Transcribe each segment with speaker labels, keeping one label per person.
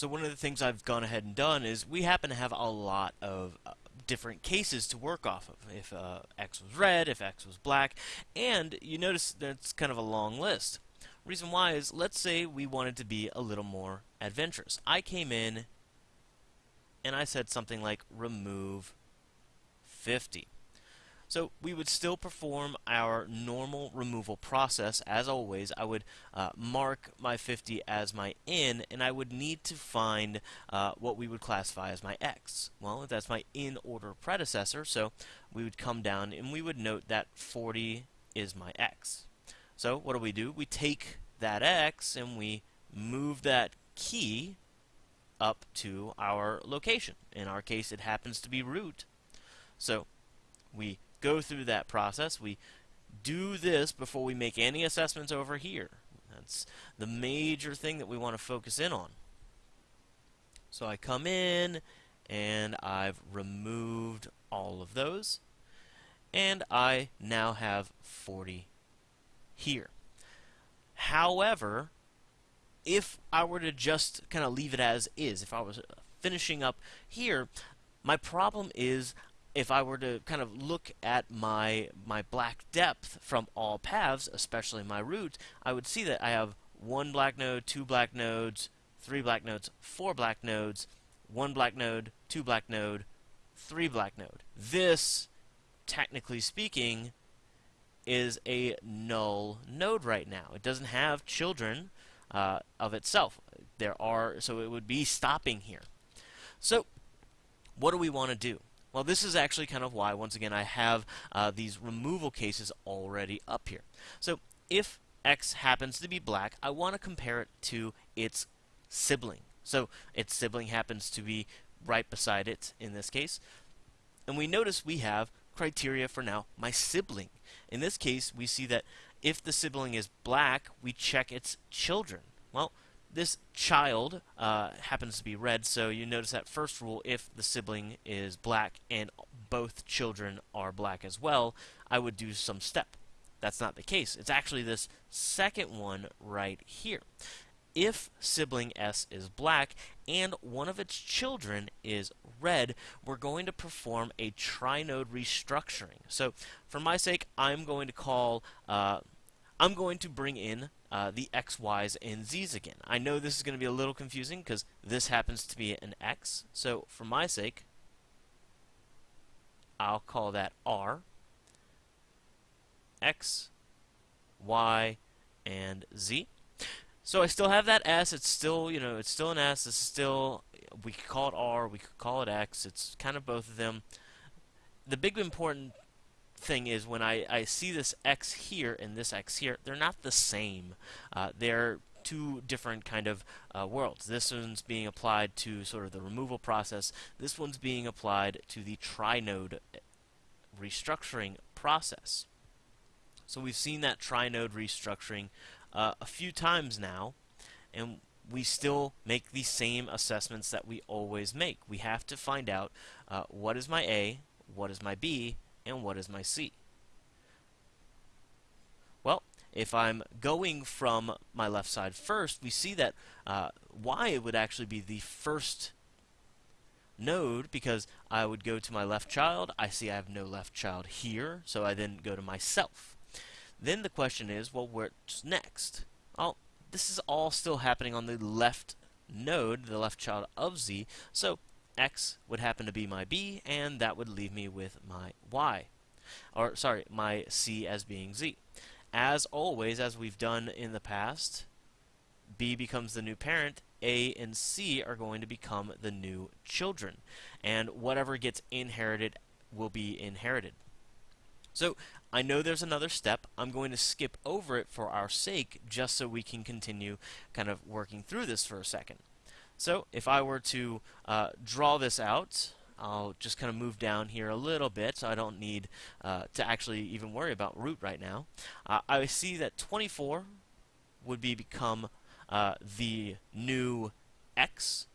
Speaker 1: So one of the things I've gone ahead and done is we happen to have a lot of uh, different cases to work off of. If uh, X was red, if X was black, and you notice that's kind of a long list. Reason why is, let's say we wanted to be a little more adventurous. I came in and I said something like remove 50. So we would still perform our normal removal process as always. I would uh, mark my 50 as my in and I would need to find uh, what we would classify as my x. Well, that's my in order predecessor, so we would come down and we would note that 40 is my x. So what do we do? We take that x and we move that key up to our location. In our case, it happens to be root. So we go through that process. We do this before we make any assessments over here. That's the major thing that we want to focus in on. So I come in and I've removed all of those and I now have 40 here. However, if I were to just kind of leave it as is, if I was uh, finishing up here, my problem is if I were to kind of look at my my black depth from all paths, especially my root, I would see that I have one black node, two black nodes, three black nodes, four black nodes, one black node, two black node, three black node. This, technically speaking, is a null node right now. It doesn't have children uh, of itself. There are so it would be stopping here. So, what do we want to do? Well, this is actually kind of why, once again, I have uh, these removal cases already up here. So if x happens to be black, I want to compare it to its sibling. So its sibling happens to be right beside it in this case. And we notice we have criteria for now my sibling. In this case, we see that if the sibling is black, we check its children. Well, this child uh, happens to be red, so you notice that first rule, if the sibling is black and both children are black as well, I would do some step. That's not the case. It's actually this second one right here. If sibling S is black and one of its children is red, we're going to perform a trinode restructuring. So for my sake, I'm going to call, uh, I'm going to bring in uh, the x, y's, and z's again. I know this is going to be a little confusing because this happens to be an x. So for my sake, I'll call that r, x, y, and z. So I still have that s. It's still, you know, it's still an s. It's still, we could call it r. We could call it x. It's kind of both of them. The big important thing is when I, I see this x here and this x here, they're not the same. Uh, they're two different kind of uh, worlds. This one's being applied to sort of the removal process. This one's being applied to the trinode restructuring process. So we've seen that trinode restructuring uh, a few times now, and we still make the same assessments that we always make. We have to find out uh, what is my A, what is my B, and what is my C? Well, if I'm going from my left side first, we see that uh, Y would actually be the first node because I would go to my left child. I see I have no left child here, so I then go to myself. Then the question is, well, what's next? Well, this is all still happening on the left node, the left child of Z, so x would happen to be my b, and that would leave me with my y. Or, sorry, my c as being z. As always, as we've done in the past, b becomes the new parent, a and c are going to become the new children. And whatever gets inherited will be inherited. So, I know there's another step. I'm going to skip over it for our sake, just so we can continue kind of working through this for a second. So if I were to uh, draw this out, I'll just kind of move down here a little bit so I don't need uh, to actually even worry about root right now. Uh, I see that 24 would be become uh, the new x,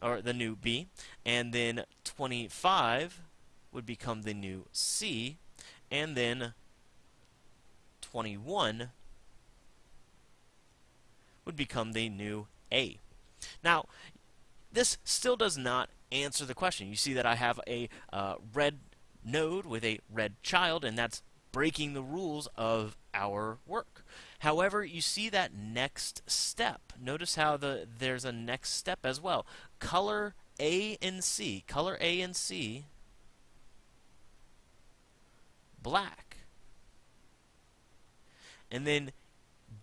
Speaker 1: or the new b, and then 25 would become the new c, and then 21 would become the new a. Now, this still does not answer the question. You see that I have a uh, red node with a red child, and that's breaking the rules of our work. However, you see that next step. Notice how the there's a next step as well. Color A and C. Color A and C black. And then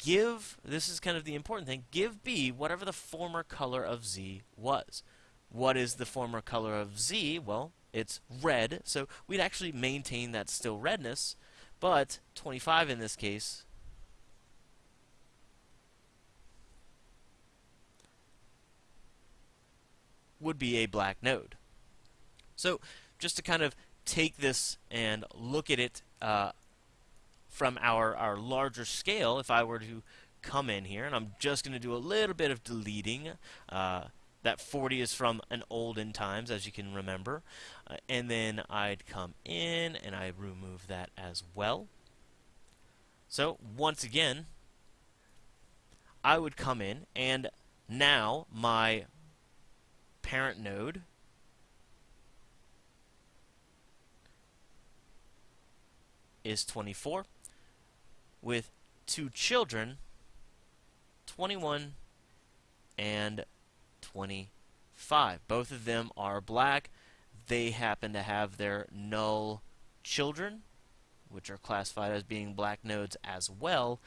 Speaker 1: give, this is kind of the important thing, give B whatever the former color of Z was. What is the former color of Z? Well, it's red, so we'd actually maintain that still redness, but 25 in this case would be a black node. So just to kind of take this and look at it uh, from our, our larger scale, if I were to come in here, and I'm just going to do a little bit of deleting, uh, that 40 is from an olden times, as you can remember. Uh, and then I'd come in and I remove that as well. So once again, I would come in and now my parent node is 24 with two children 21 and 25. Both of them are black. They happen to have their null children, which are classified as being black nodes as well.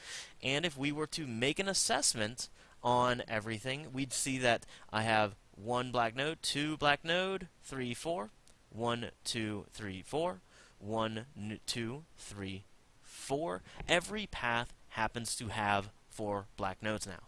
Speaker 1: And if we were to make an assessment on everything, we'd see that I have one black node, two black node, three, four, one, two, three, four, one, two, three, four. Every path happens to have four black nodes now.